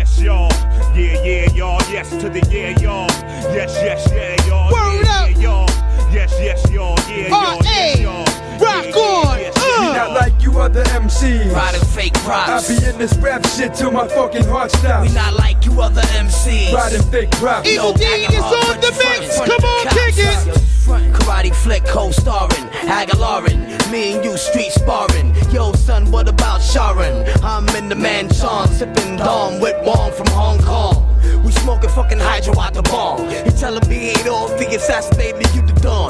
yes, y'all. Yeah, yeah, y'all. Yes to the yeah, y'all. Yes, yes, yeah, y'all. Word yeah, up. yeah, y'all. Yes, yes, y'all. Yeah, y'all. Yes, y'all. Rock Yeah, yeah, on. yes, Uh. Not like you other MCs. Riding fake props. I be in this rap shit till my fucking heart stops. We not like you other MCs. Riding fake props. Evil Dee acting is on the mix. Come on, cops. kick it. Karate flick co-starring Aguilarin, me and you street sparring. Sharon? I'm in the mansion, sipping Dom with Wong from Hong Kong. We smoking fucking hydro out the bomb. He telling me ain't all the assassinated you the Don.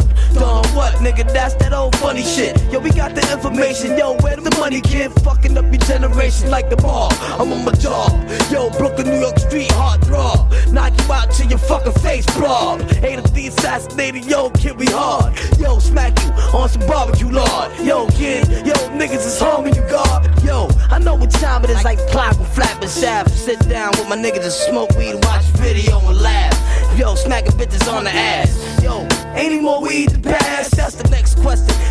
Nigga? That's that old funny shit. Yo, we got the information. Yo, where the money, kid? Fucking up your generation like the ball. I'm on my job. Yo, Brooklyn, New York street hard throb. Knock you out till your fucking face blob. Ain't if the assassinated, yo, kid, we hard. Yo, smack you on some barbecue lard. Yo, kid, yo, niggas is home and you guard. Yo, I know what time but it is, like clock with flap and shaft. Sit down with my niggas and smoke weed, watch video and laugh. Yo, smacking bitches on the ass. Yo,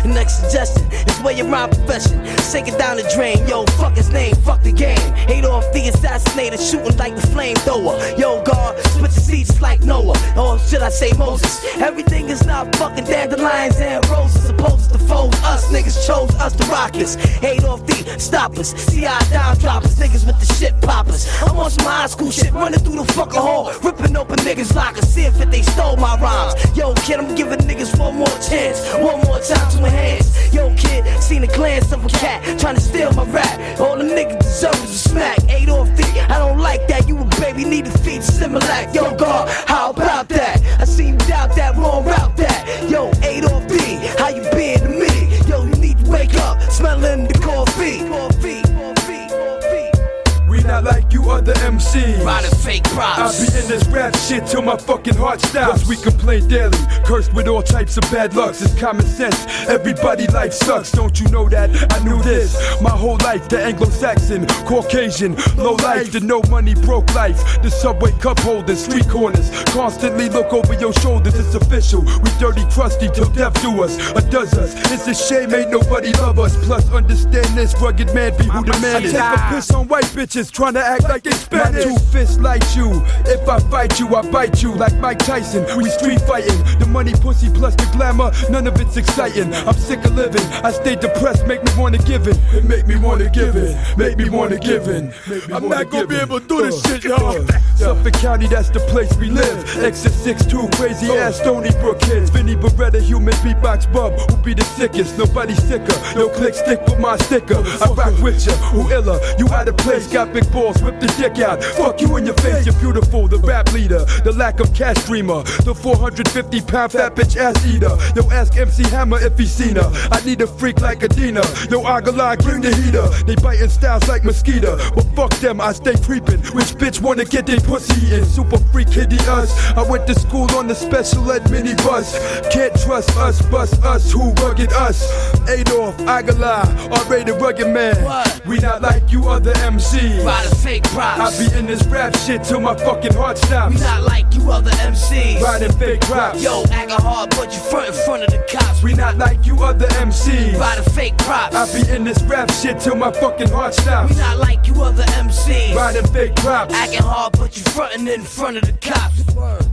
next suggestion is where your rhyme profession. Sink it down the drain. Yo, fuck his name, fuck the game. Hate off the assassinator, shooting like the flamethrower. Yo, God, split the seats like Noah. Or should I say Moses? Everything is not fucking dandelions and roses. Supposed to fold us, niggas chose us the rock this. Hate off the stoppers, CI down droppers, niggas with the shit poppers. I'm on some high school shit, running through the fucking hall, ripping open niggas lockers, see if they stole my rhymes. Yo, kid, I'm giving niggas one more chance, one more time to enhance. Yo, kid, seen a glance of a cat trying to steal my rap. All the other MCs. Riding fake I props. be in this rap shit till my fucking heart stops. we complain daily, cursed with all types of bad lucks. It's common sense. Everybody life sucks, don't you know that? I knew this my whole life. The Anglo-Saxon, Caucasian, low life, the no money broke life. The subway cup holders, street corners, constantly look over your shoulders. It's official. We dirty, crusty till death do us or does us. It's a shame ain't nobody love us. Plus understand this rugged man be who the man is. I take a piss on white bitches trying to act like Spanish. My two fists like you. If I fight you, I bite you like Mike Tyson. We street fighting. The money, pussy, plus the glamour, none of it's exciting. I'm sick of living. I stay depressed, make me wanna give it. It make me wanna give it. Make me wanna give it. I'm not gonna be able to do this uh, shit, y'all. Uh, Suffolk County, that's the place we live. Exit 6-2, crazy uh, ass Stony Brook kids. Vinny Beretta, human beatbox bub, who be the sickest. Nobody sicker. No click stick with my sticker. I rock with ya, who iller? You out of place, got big balls, whip the dick out. Fuck you in your face, you're beautiful. The rap leader, the lack of cash dreamer, the 450 pound fat bitch ass eater. Yo, ask MC Hammer if he seen her. I need a freak like Adina. Yo, Aguilar, bring the heater. They biting styles like mosquito. But fuck them, I stay creeping. Which bitch wanna get their pussy in? Super freak hitty us. I went to school on the special ed minibus. Can't trust us, bust us, who rugged us? Adolf, Aguilar, R.A. the Rugged Man. What? We not like you other MCs. Riding fake I be in this rap shit till my fucking heart stops. We not like you other MCs. Riding fake props. Yo, acting hard, but you front in front of the cops. We not like you other MCs. Riding fake props. I be in this rap shit till my fucking heart stops. We not like you other MCs. Riding fake props. Acting hard, but you frontin' in front of the cops. Word.